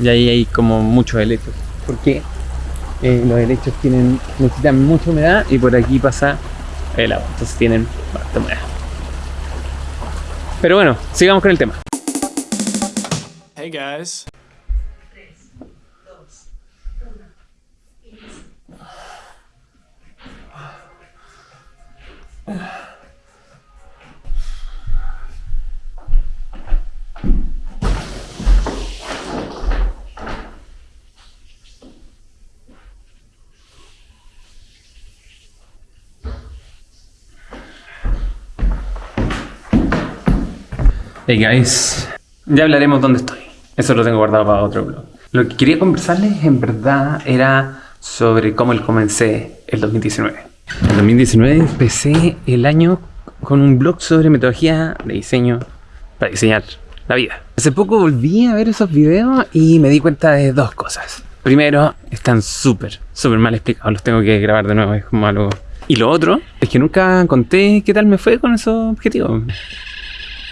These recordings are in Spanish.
Y ahí hay como muchos helechos. Porque eh, los helechos tienen, necesitan mucha humedad y por aquí pasa el agua. Entonces tienen bastante humedad. Pero bueno, sigamos con el tema. Hey guys. Hey guys, ya hablaremos dónde estoy. Eso lo tengo guardado para otro blog. Lo que quería conversarles en verdad era sobre cómo comencé el 2019. En 2019 empecé el año con un blog sobre metodología de diseño para diseñar la vida. Hace poco volví a ver esos videos y me di cuenta de dos cosas. Primero, están súper, súper mal explicados. Los tengo que grabar de nuevo, es como algo... Y lo otro es que nunca conté qué tal me fue con esos objetivos.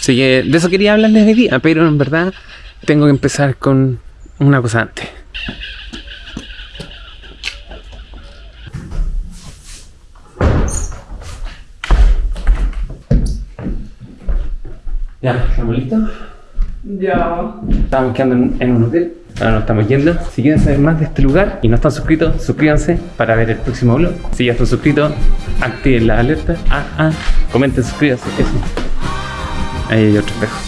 Así que de eso quería hablarles de día, pero en verdad tengo que empezar con una cosa antes. Ya, ¿estamos listos? Ya. Estamos quedando en, en un hotel. Ahora nos estamos yendo. Si quieren saber más de este lugar y no están suscritos, suscríbanse para ver el próximo vlog. Si ya están suscritos, activen la alerta. Ah, ah, comenten, suscríbanse. Eso. Ahí hay otro espejo.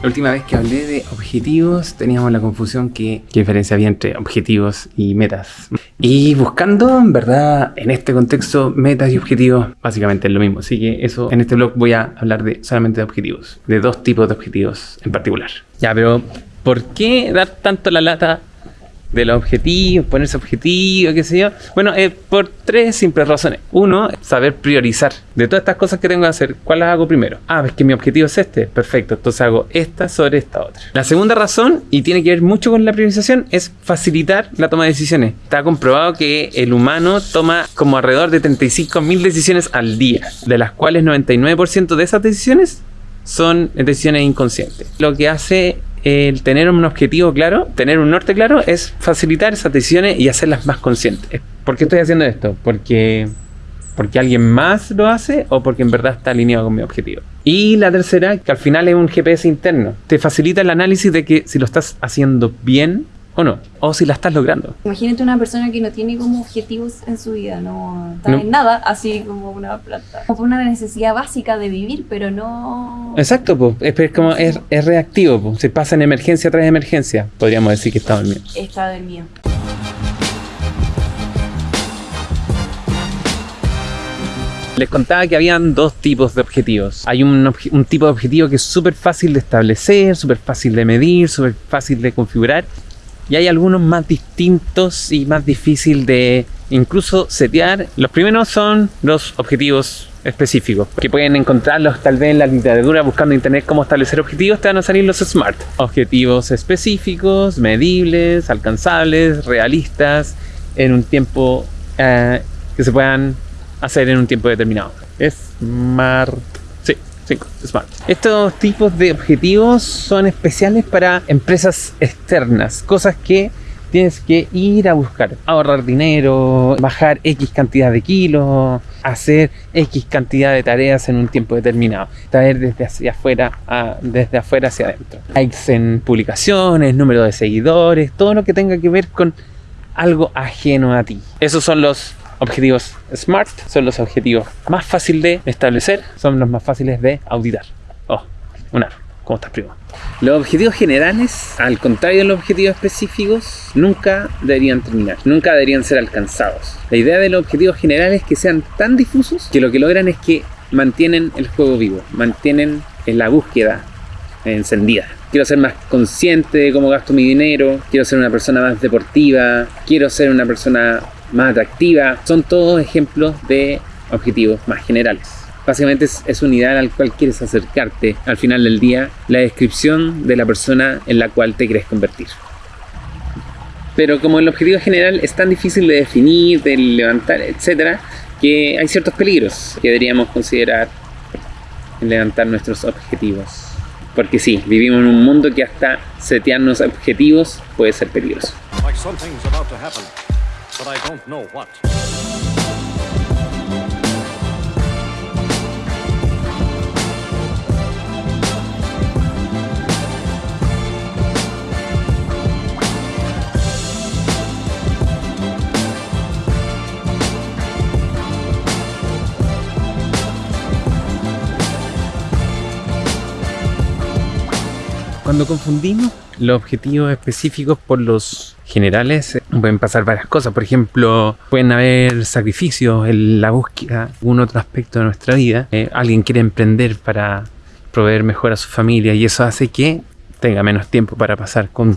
La última vez que hablé de objetivos teníamos la confusión que qué diferencia había entre objetivos y metas. Y buscando, en verdad, en este contexto, metas y objetivos básicamente es lo mismo. Así que eso, en este blog voy a hablar de solamente de objetivos, de dos tipos de objetivos en particular. Ya, pero ¿por qué dar tanto la lata de los objetivos, ponerse objetivos, qué sé yo. Bueno, eh, por tres simples razones. Uno, saber priorizar. De todas estas cosas que tengo que hacer, ¿cuál las hago primero? Ah, es que mi objetivo es este. Perfecto, entonces hago esta sobre esta otra. La segunda razón, y tiene que ver mucho con la priorización, es facilitar la toma de decisiones. Está comprobado que el humano toma como alrededor de 35.000 decisiones al día, de las cuales 99% de esas decisiones son decisiones inconscientes. Lo que hace el tener un objetivo claro, tener un norte claro, es facilitar esas decisiones y hacerlas más conscientes. ¿Por qué estoy haciendo esto? Porque, porque alguien más lo hace o porque en verdad está alineado con mi objetivo. Y la tercera, que al final es un GPS interno. Te facilita el análisis de que si lo estás haciendo bien o no, o si la estás logrando. Imagínate una persona que no tiene como objetivos en su vida, no está No. en nada, así como una planta. Como una necesidad básica de vivir, pero no... Exacto, pues, es, es como es, es reactivo, po. se pasa en emergencia tras emergencia. Podríamos decir que está dormido. Está del mío. Les contaba que habían dos tipos de objetivos. Hay un, obje- un tipo de objetivo que es súper fácil de establecer, súper fácil de medir, súper fácil de configurar. Y hay algunos más distintos y más difícil de incluso setear. Los primeros son los objetivos específicos, que pueden encontrarlos tal vez en la literatura buscando en internet cómo establecer objetivos, te van a salir los SMART. Objetivos específicos, medibles, alcanzables, realistas, en un tiempo eh, que se puedan hacer en un tiempo determinado. Smart. Sí, 5, Smart. Estos tipos de objetivos son especiales para empresas externas, cosas que tienes que ir a buscar, ahorrar dinero, bajar X cantidad de kilos, hacer X cantidad de tareas en un tiempo determinado, traer desde hacia afuera, a- desde afuera hacia adentro. Likes en publicaciones, número de seguidores, todo lo que tenga que ver con algo ajeno a ti. Esos son los objetivos SMART, son los objetivos más fáciles de establecer, son los más fáciles de auditar. Oh, un aro. ¿Cómo estás, primo? Los objetivos generales, al contrario de los objetivos específicos, nunca deberían terminar, nunca deberían ser alcanzados. La idea de los objetivos generales es que sean tan difusos que lo que logran es que mantienen el juego vivo, mantienen en la búsqueda encendida. Quiero ser más consciente de cómo gasto mi dinero, quiero ser una persona más deportiva, quiero ser una persona más atractiva. Son todos ejemplos de objetivos más generales. Básicamente es, es un ideal al cual quieres acercarte al final del día, la descripción de la persona en la cual te quieres convertir. Pero como el objetivo general es tan difícil de definir, de levantar, etcétera, que hay ciertos peligros que deberíamos considerar en levantar nuestros objetivos. Porque sí, vivimos en un mundo que hasta setearnos objetivos puede ser peligroso. like Cuando confundimos los objetivos específicos por los generales, eh, pueden pasar varias cosas. Por ejemplo, pueden haber sacrificios en la búsqueda de algún otro aspecto de nuestra vida. Eh, alguien quiere emprender para proveer mejor a su familia y eso hace que tenga menos tiempo para pasar con,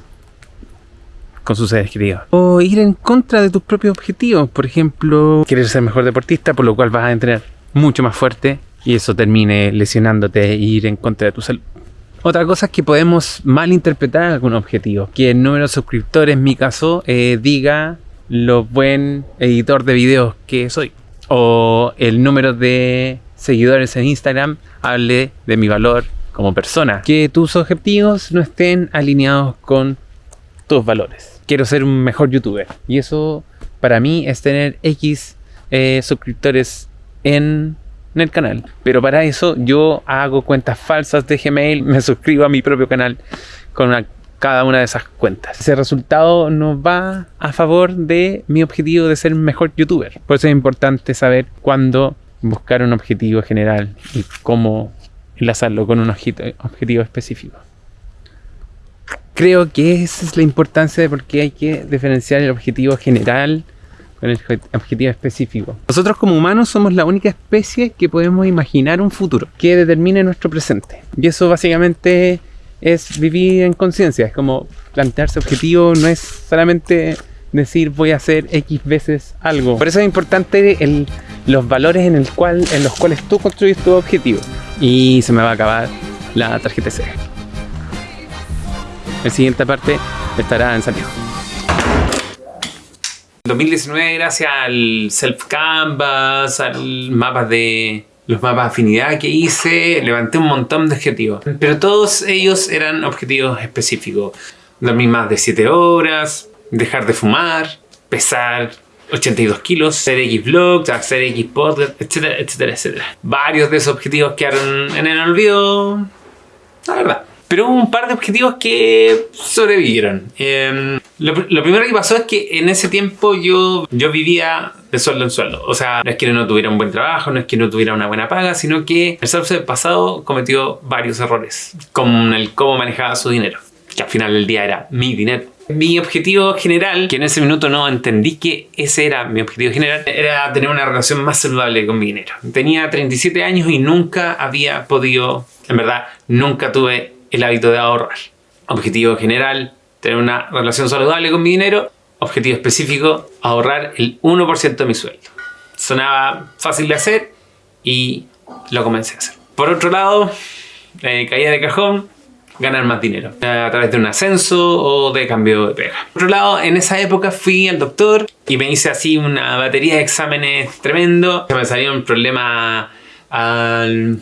con sus seres queridos. O ir en contra de tus propios objetivos. Por ejemplo, querer ser mejor deportista, por lo cual vas a entrenar mucho más fuerte y eso termine lesionándote e ir en contra de tu salud. Otra cosa es que podemos malinterpretar algún objetivo. Que el número de suscriptores, en mi caso, eh, diga lo buen editor de videos que soy. O el número de seguidores en Instagram hable de mi valor como persona. Que tus objetivos no estén alineados con tus valores. Quiero ser un mejor youtuber. Y eso para mí es tener X eh, suscriptores en en el canal. Pero para eso yo hago cuentas falsas de Gmail, me suscribo a mi propio canal con cada una de esas cuentas. Ese resultado no va a favor de mi objetivo de ser mejor youtuber. Por eso es importante saber cuándo buscar un objetivo general y cómo enlazarlo con un objetivo específico. Creo que esa es la importancia de por qué hay que diferenciar el objetivo general con el obje- objetivo específico. Nosotros como humanos somos la única especie que podemos imaginar un futuro que determine nuestro presente. Y eso básicamente es vivir en conciencia. Es como plantearse objetivo, no es solamente decir voy a hacer X veces algo. Por eso es importante el- los valores en, el cual, en los cuales tú construyes tu objetivo. Y se me va a acabar la tarjeta SD. La siguiente parte estará en Santiago. 2019 gracias al self canvas, al mapa de los mapas de afinidad que hice, levanté un montón de objetivos. Pero todos ellos eran objetivos específicos. Dormir más de 7 horas, dejar de fumar, pesar 82 kilos, hacer X vlogs, hacer X podcast, etcétera, etcétera, etcétera. Varios de esos objetivos quedaron en el olvido, la verdad. Pero un par de objetivos que sobrevivieron. Eh, lo, lo primero que pasó es que en ese tiempo yo, yo vivía de sueldo en sueldo. O sea, no es que no tuviera un buen trabajo, no es que no tuviera una buena paga, sino que el Salsa del pasado cometió varios errores. Con el cómo manejaba su dinero. Que al final del día era mi dinero. Mi objetivo general, que en ese minuto no entendí que ese era mi objetivo general, era tener una relación más saludable con mi dinero. Tenía 37 años y nunca había podido, en verdad, nunca tuve el hábito de ahorrar. Objetivo general, tener una relación saludable con mi dinero. Objetivo específico, ahorrar el 1% de mi sueldo. Sonaba fácil de hacer y lo comencé a hacer. Por otro lado, eh, caía de cajón, ganar más dinero a través de un ascenso o de cambio de pega. Por otro lado, en esa época fui al doctor y me hice así una batería de exámenes tremendo. Me salieron problemas, al-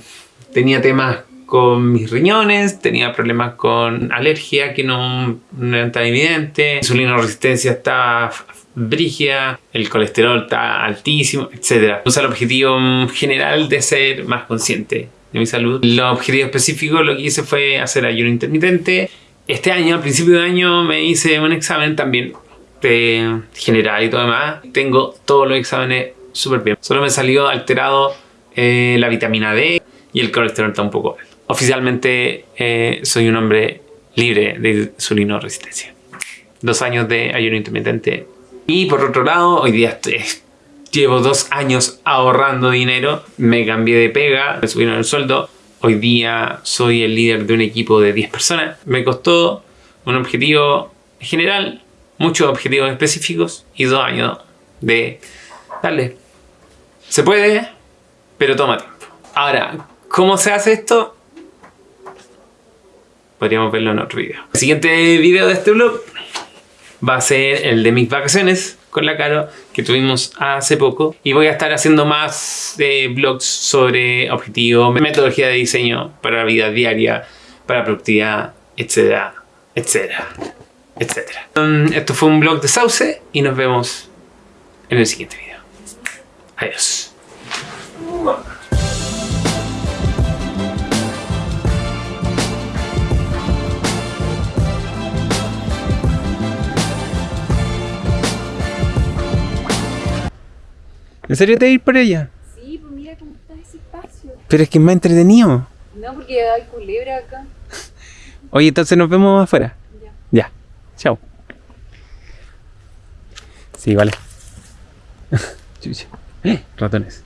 tenía temas con mis riñones, tenía problemas con alergia que no, no tan evidentes, insulina resistencia estaba brígida, el colesterol está altísimo, etc. Puse el objetivo general de ser más consciente de mi salud. Los objetivos específicos lo que hice fue hacer ayuno intermitente. Este año, al principio de año, me hice un examen también de general y todo demás. Tengo todos los exámenes súper bien. Solo me salió alterado eh, la vitamina D y el colesterol está un poco alto. Oficialmente eh, soy un hombre libre de insulino resistencia. Dos años de ayuno intermitente. Y por otro lado, hoy día estoy- llevo dos años ahorrando dinero. Me cambié de pega, me subieron el sueldo. Hoy día soy el líder de un equipo de 10 personas. Me costó un objetivo general, muchos objetivos específicos y dos años de darle. Se puede, pero toma tiempo. Ahora, ¿cómo se hace esto? Podríamos verlo en otro video. El siguiente video de este blog va a ser el de mis vacaciones con la Caro que tuvimos hace poco. Y voy a estar haciendo más de vlogs sobre objetivos, metodología de diseño para la vida diaria, para productividad, etcétera, etcétera, etcétera. Um, esto fue un vlog de Sauce y nos vemos en el siguiente video. Adiós. ¿En serio te vas a ir por ella? Sí, pues mira cómo está ese espacio. Pero es que es más entretenido. No, porque hay culebra acá. Oye, entonces nos vemos afuera. Ya. Ya. Chao. Sí, vale. Chucha. Eh, Ratones.